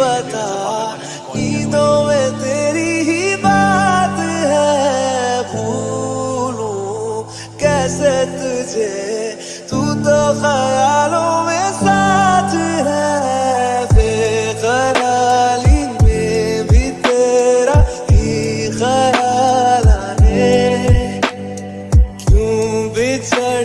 बता ईदों में तेरी ही बात है। भूलू कैसे तुझे? तू तो ख्यालों में साथ है। बेकरारी में भी तेरा ही ख्याल आए क्यों बिछड़